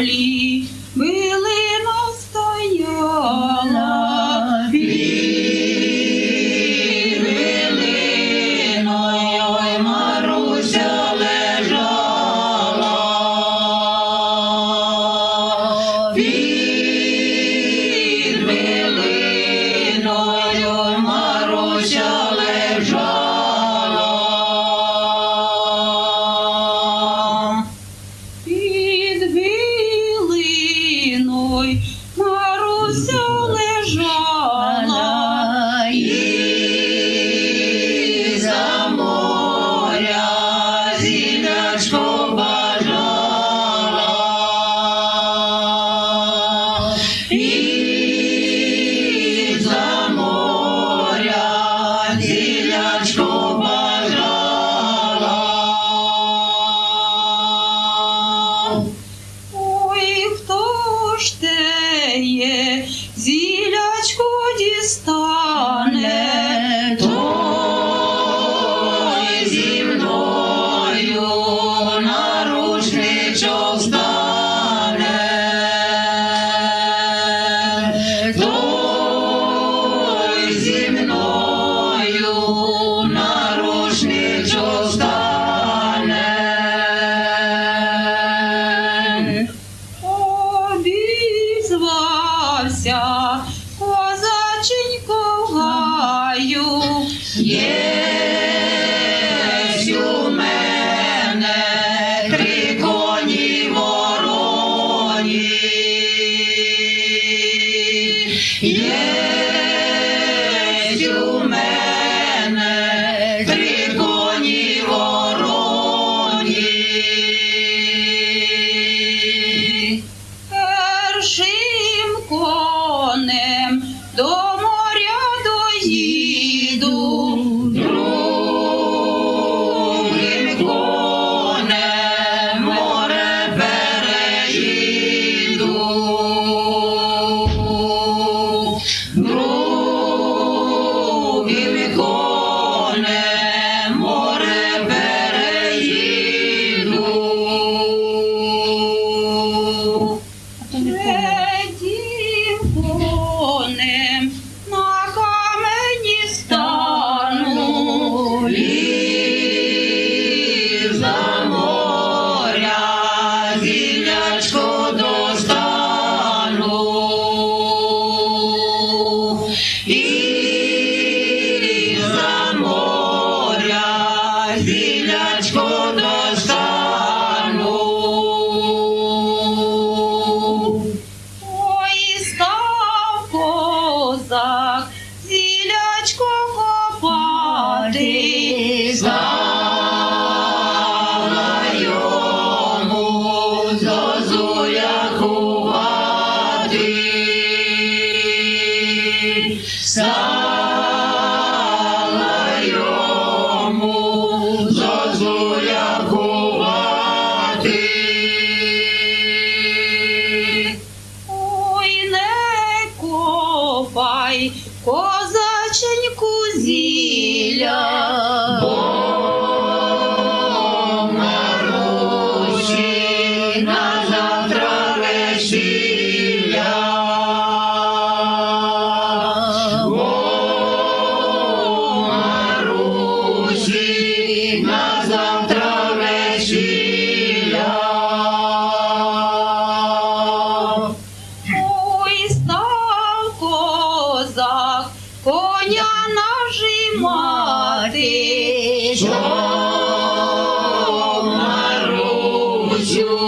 holy ой, Маруся лежала. у мене три коні вороні. Першим конем до Дай козаченьку зілля. бо на на завтра лежить. Пішов на Русю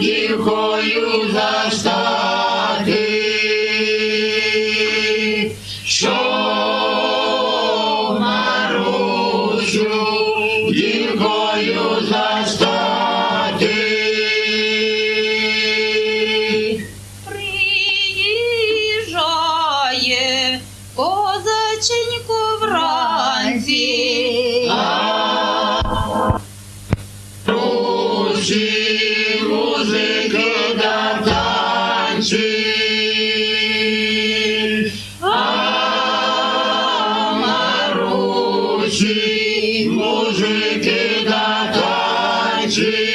дівкою застати, що музики да танчі. А Марусі, музики да танчі.